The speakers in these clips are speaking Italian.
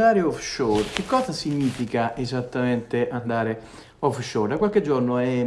andare offshore, che cosa significa esattamente andare offshore? Da qualche giorno è,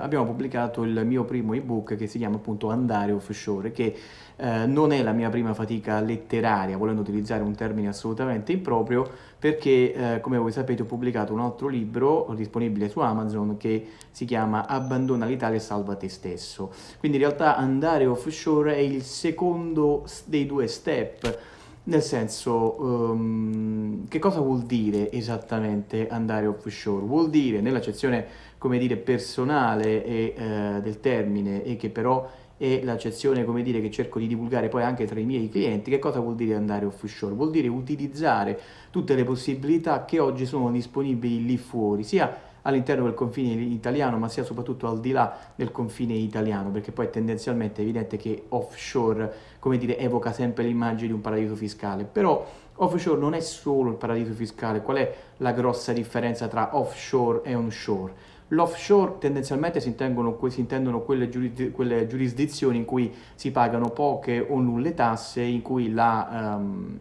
abbiamo pubblicato il mio primo ebook che si chiama appunto Andare offshore, che eh, non è la mia prima fatica letteraria, volendo utilizzare un termine assolutamente improprio, perché eh, come voi sapete ho pubblicato un altro libro disponibile su Amazon che si chiama Abbandona l'Italia e salva te stesso. Quindi in realtà andare offshore è il secondo dei due step nel senso, um, che cosa vuol dire esattamente andare offshore? Vuol dire, nell'accezione, come dire, personale e, eh, del termine, e che però è l'accezione, come dire, che cerco di divulgare poi anche tra i miei clienti, che cosa vuol dire andare offshore? Vuol dire utilizzare tutte le possibilità che oggi sono disponibili lì fuori, sia all'interno del confine italiano, ma sia soprattutto al di là del confine italiano, perché poi tendenzialmente è evidente che offshore, come dire, evoca sempre l'immagine di un paradiso fiscale, però offshore non è solo il paradiso fiscale, qual è la grossa differenza tra offshore e onshore? L'offshore tendenzialmente si intendono, si intendono quelle, giuris, quelle, giurisdizioni in cui si pagano poche o nulle tasse, in cui la... Um,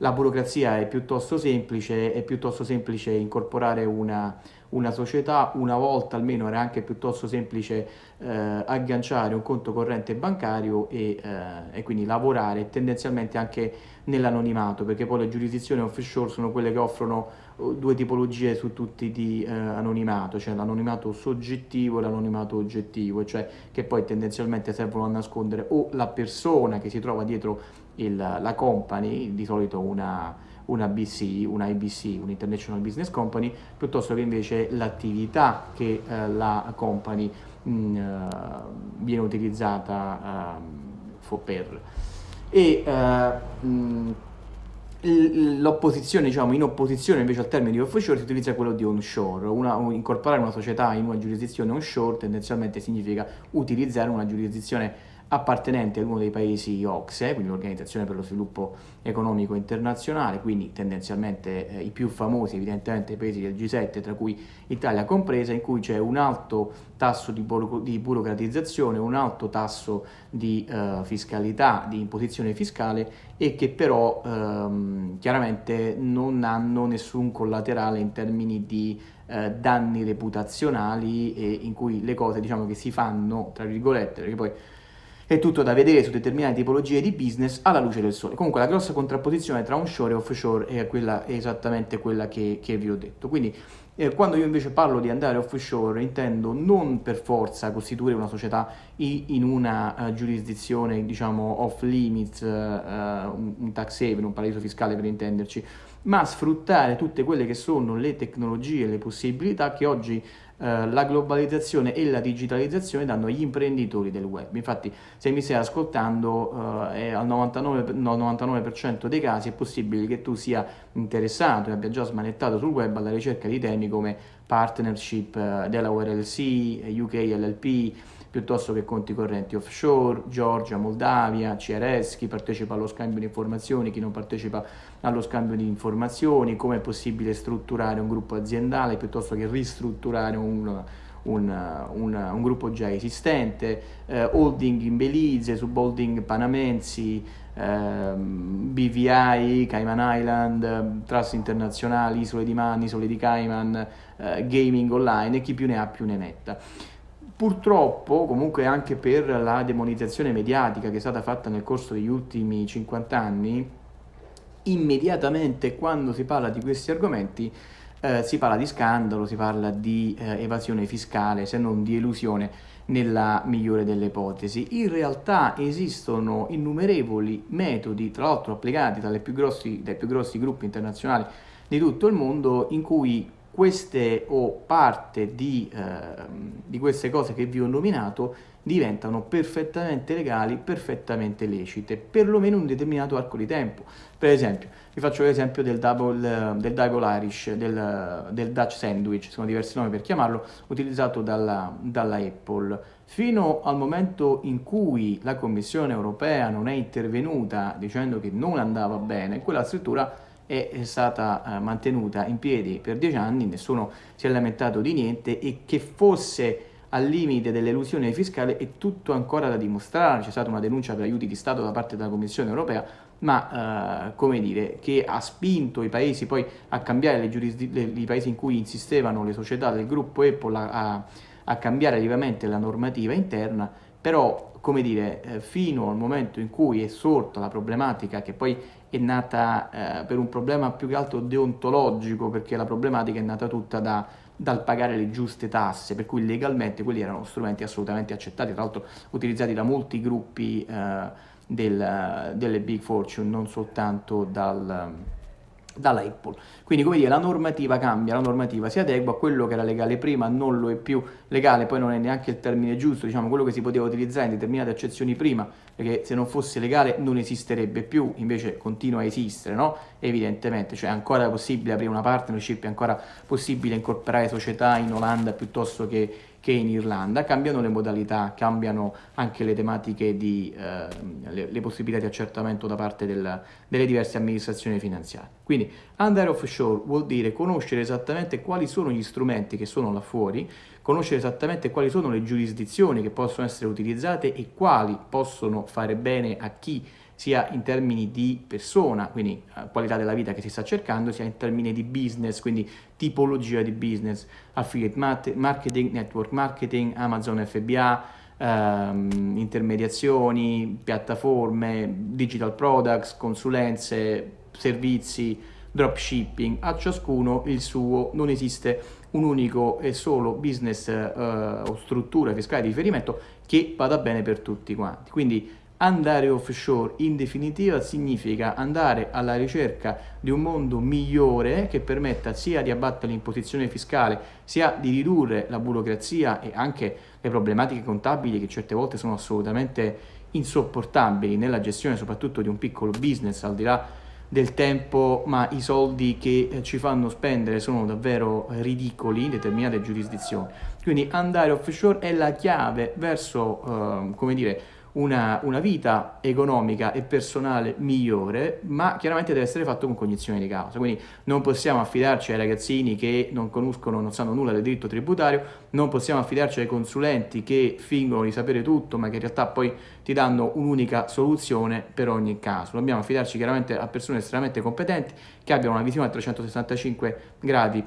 la burocrazia è piuttosto semplice, è piuttosto semplice incorporare una, una società, una volta almeno era anche piuttosto semplice eh, agganciare un conto corrente bancario e, eh, e quindi lavorare tendenzialmente anche nell'anonimato, perché poi le giurisdizioni offshore sono quelle che offrono uh, due tipologie su tutti di eh, anonimato, cioè l'anonimato soggettivo e l'anonimato oggettivo, cioè che poi tendenzialmente servono a nascondere o la persona che si trova dietro il, la company, di solito una una BC, una IBC, un International Business Company, piuttosto che invece l'attività che eh, la company mh, mm, uh, viene utilizzata uh, per. E uh, l'opposizione, diciamo, in opposizione invece al termine di offshore si utilizza quello di onshore, una, incorporare una società in una giurisdizione onshore tendenzialmente significa utilizzare una giurisdizione appartenente ad uno dei paesi OXE, quindi l'Organizzazione per lo Sviluppo Economico Internazionale, quindi tendenzialmente eh, i più famosi evidentemente i paesi del G7, tra cui Italia compresa, in cui c'è un alto tasso di, buro di, burocratizzazione, un alto tasso di eh, fiscalità, di imposizione fiscale e che però ehm, chiaramente non hanno nessun collaterale in termini di eh, danni reputazionali e in cui le cose diciamo che si fanno, tra virgolette, perché poi è tutto da vedere su determinate tipologie di business alla luce del sole. Comunque la grossa contrapposizione tra onshore e offshore è, quella, è esattamente quella che, che, vi ho detto. Quindi eh, quando io invece parlo di andare offshore intendo non per forza costituire una società in una uh, giurisdizione diciamo off limits, uh, un, un tax haven, un paradiso fiscale per intenderci, ma sfruttare tutte quelle che sono le tecnologie, le possibilità che oggi eh, la globalizzazione e la digitalizzazione danno agli imprenditori del web. Infatti se mi stai ascoltando eh, al 99%, 99 dei casi è possibile che tu sia interessato e abbia già smanettato sul web alla ricerca di temi come partnership eh, Delaware LC, UK LLP, piuttosto che conti correnti offshore, Georgia, Moldavia, CRS, chi partecipa allo scambio di informazioni, chi non partecipa allo scambio di informazioni, come è possibile strutturare un gruppo aziendale piuttosto che ristrutturare un, un, un, un gruppo già esistente, eh, holding in Belize, subholding panamensi, eh, BVI, Cayman Island, trust internazionali, isole di Man, isole di Cayman, eh, gaming online e chi più ne ha più ne metta. Purtroppo, comunque anche per la demonizzazione mediatica che è stata fatta nel corso degli ultimi 50 anni, immediatamente quando si parla di questi argomenti eh, si parla di scandalo, si parla di eh, evasione fiscale, se non di elusione nella migliore delle ipotesi. In realtà esistono innumerevoli metodi, tra l'altro applicati più grossi, dai più grossi gruppi internazionali di tutto il mondo, in cui queste o parte di, eh, di, queste cose che vi ho nominato diventano perfettamente legali, perfettamente lecite, perlomeno un determinato arco di tempo. Per esempio, vi faccio l'esempio del double, del double Irish, del, del, Dutch Sandwich, sono diversi nomi per chiamarlo, utilizzato dalla, dalla Apple. Fino al momento in cui la Commissione europea non è intervenuta dicendo che non andava bene, quella struttura è stata eh, mantenuta in piedi per dieci anni, nessuno si è lamentato di niente e che fosse al limite dell'elusione fiscale è tutto ancora da dimostrare, c'è stata una denuncia per aiuti di Stato da parte della Commissione europea, ma eh, come dire, che ha spinto i paesi poi a cambiare le giurisdizioni, i paesi in cui insistevano le società del gruppo Apple a, a cambiare lievemente la normativa interna, però come dire, eh, fino al momento in cui è sorta la problematica che poi è nata eh, per un problema più che altro deontologico, perché la problematica è nata tutta da, dal pagare le giuste tasse, per cui legalmente quelli erano strumenti assolutamente accettati, tra l'altro utilizzati da molti gruppi eh, del, delle big fortune, non soltanto dal, dalla Apple. Quindi come dire, la normativa cambia, la normativa si adegua, a quello che era legale prima non lo è più legale, poi non è neanche il termine giusto, diciamo quello che si poteva utilizzare in determinate accezioni prima, perché se non fosse legale non esisterebbe più, invece continua a esistere, no? Evidentemente, cioè è ancora possibile aprire una partnership, è ancora possibile incorporare società in Olanda piuttosto che che in Irlanda, cambiano le modalità, cambiano anche le tematiche di eh, le, le, possibilità di accertamento da parte del, delle diverse amministrazioni finanziarie. Quindi andare offshore vuol dire conoscere esattamente quali sono gli strumenti che sono là fuori, conoscere esattamente quali sono le giurisdizioni che possono essere utilizzate e quali possono fare bene a chi sia in termini di persona, quindi eh, qualità della vita che si sta cercando, sia in termini di business, quindi tipologia di business, affiliate marketing, network marketing, Amazon FBA, ehm, intermediazioni, piattaforme, digital products, consulenze, servizi, dropshipping, a ciascuno il suo, non esiste un unico e solo business eh, o struttura fiscale di riferimento che vada bene per tutti quanti. Quindi Andare offshore in definitiva significa andare alla ricerca di un mondo migliore che permetta sia di abbattere l'imposizione fiscale, sia di ridurre la burocrazia e anche le problematiche contabili che certe volte sono assolutamente insopportabili nella gestione soprattutto di un piccolo business al di là del tempo, ma i soldi che ci fanno spendere sono davvero ridicoli in determinate giurisdizioni. Quindi andare offshore è la chiave verso, eh, come dire, una, una, vita economica e personale migliore, ma chiaramente deve essere fatto con cognizione di causa. Quindi non possiamo affidarci ai ragazzini che non conoscono, non sanno nulla del diritto tributario, non possiamo affidarci ai consulenti che fingono di sapere tutto, ma che in realtà poi ti danno un'unica soluzione per ogni caso. Dobbiamo affidarci chiaramente a persone estremamente competenti che abbiano una visione a 365 gradi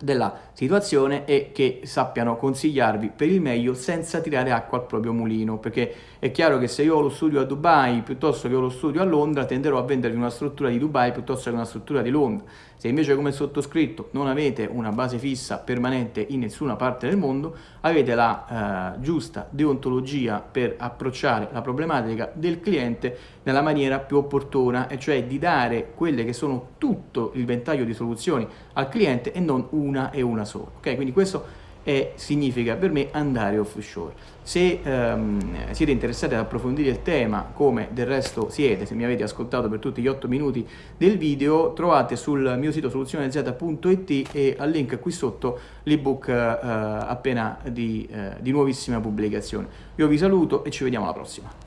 della situazione e che sappiano consigliarvi per il meglio senza tirare acqua al proprio mulino perché è chiaro che se io ho lo studio a Dubai piuttosto che ho lo studio a Londra tenderò a vendervi una struttura di Dubai piuttosto che una struttura di Londra. Se invece come sottoscritto non avete una base fissa permanente in nessuna parte del mondo avete la eh, giusta deontologia per approcciare la problematica del cliente nella maniera più opportuna e cioè di dare quelle che sono tutto il ventaglio di soluzioni al cliente e non una e una sola. Ok, quindi questo è, significa per me andare offshore. Se ehm, siete interessati ad approfondire il tema, come del resto siete, se mi avete ascoltato per tutti gli 8 minuti del video, trovate sul mio sito soluzionez.it e al link qui sotto l'ebook eh, appena di, eh, di nuovissima pubblicazione. Io vi saluto e ci vediamo alla prossima.